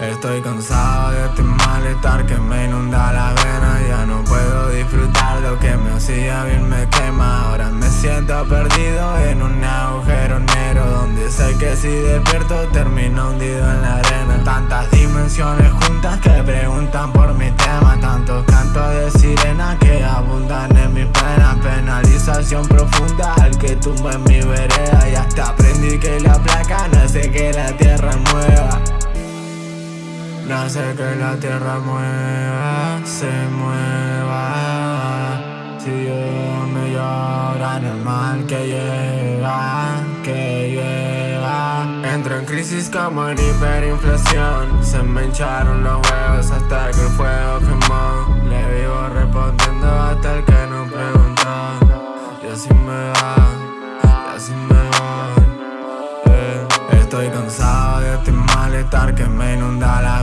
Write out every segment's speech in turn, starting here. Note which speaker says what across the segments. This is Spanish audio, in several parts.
Speaker 1: Estoy cansado de este malestar que me inunda la vena. Ya no puedo disfrutar lo que me hacía bien me quema. Ahora me siento perdido en un agujero negro Donde sé que si despierto termino hundido en la arena. Tantas dimensiones juntas que preguntan por mi tema. Tantos cantos de sirena que abundan en mis penas. Penalización profunda al que tumba en mi vereda. Y hasta aprendí que la placa no hace que la mueva no hace que la tierra mueva, se mueva. Si yo me llora el mal que llega, que llega. Entro en crisis como en hiperinflación. Se me hincharon los huevos hasta que el fuego quemó. Le vivo respondiendo hasta el que no preguntó. Y así me va, y así me voy eh, Estoy cansado este malestar que me inunda la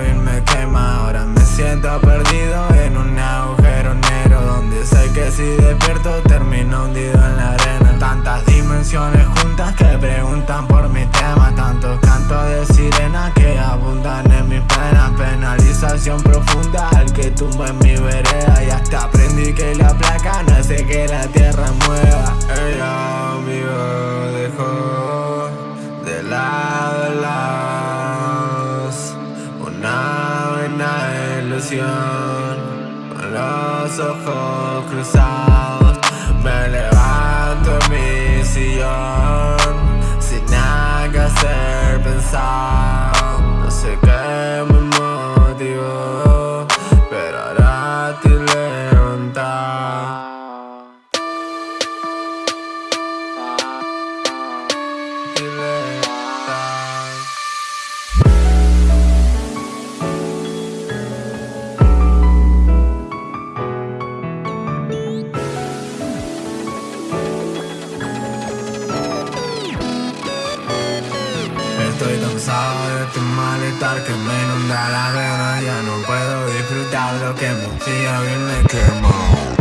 Speaker 1: bien me quema. Ahora me siento perdido en un agujero negro Donde sé que si despierto termino hundido en la arena. Tantas dimensiones juntas que preguntan por mi tema. Tantos cantos de sirena que abundan en mis penas. Penalización profunda al que tumba en mi vereda. Y hasta aprendí que la placa no hace que la con los ojos cruzados Me levanto en mi sillón. Sin nada que hacer pensar No sé qué me motivó Pero ahora te levantar Estoy cansado de este malestar que me inunda la vena Ya no puedo disfrutar lo que me bien me quemo